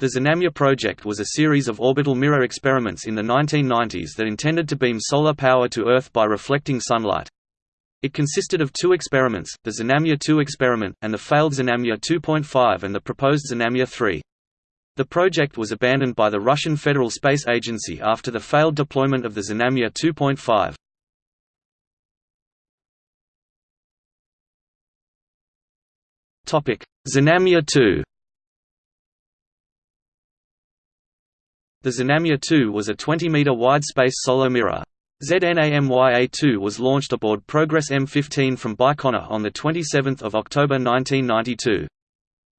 The Znamia project was a series of orbital mirror experiments in the 1990s that intended to beam solar power to Earth by reflecting sunlight. It consisted of two experiments, the Znamia 2 experiment, and the failed Znamia 2.5 and the proposed Znamia 3. The project was abandoned by the Russian Federal Space Agency after the failed deployment of the Znamia 2.5. Znamia 2 The Znamia 2 was a 20-meter wide space solar mirror. ZNAMYA-2 was launched aboard Progress M15 from Baikonur on 27 October 1992.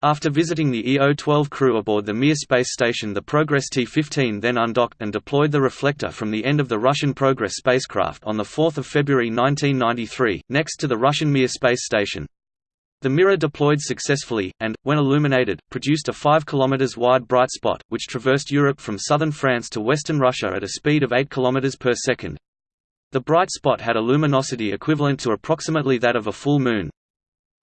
After visiting the EO-12 crew aboard the Mir space station the Progress T-15 then undocked and deployed the reflector from the end of the Russian Progress spacecraft on 4 February 1993, next to the Russian Mir space station. The mirror deployed successfully, and, when illuminated, produced a 5 km wide bright spot, which traversed Europe from southern France to western Russia at a speed of 8 km per second. The bright spot had a luminosity equivalent to approximately that of a full moon.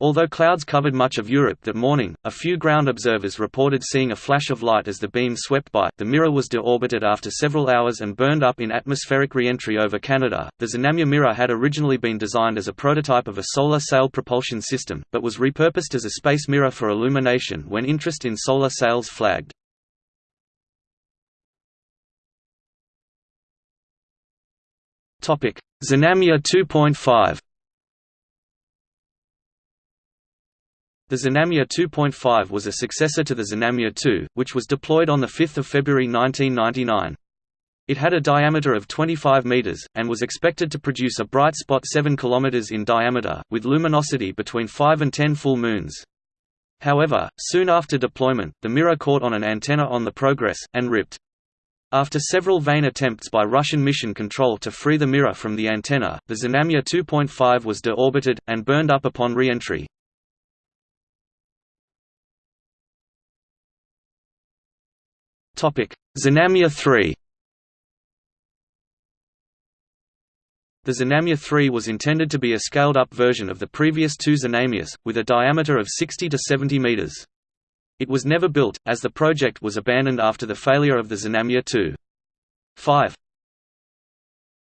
Although clouds covered much of Europe that morning, a few ground observers reported seeing a flash of light as the beam swept by. The mirror was deorbited after several hours and burned up in atmospheric re-entry over Canada. The Znamia mirror had originally been designed as a prototype of a solar sail propulsion system, but was repurposed as a space mirror for illumination when interest in solar sails flagged. Topic: Znamia 2.5. The Znamia 2.5 was a successor to the Znamia 2, which was deployed on 5 February 1999. It had a diameter of 25 meters, and was expected to produce a bright spot 7 km in diameter, with luminosity between 5 and 10 full moons. However, soon after deployment, the mirror caught on an antenna on the Progress, and ripped. After several vain attempts by Russian mission control to free the mirror from the antenna, the Znamia 2.5 was deorbited, and burned up upon re-entry. Znamia 3 The Znamia 3 was intended to be a scaled-up version of the previous two Znamias, with a diameter of 60 to 70 meters. It was never built, as the project was abandoned after the failure of the Znamia 2. 5.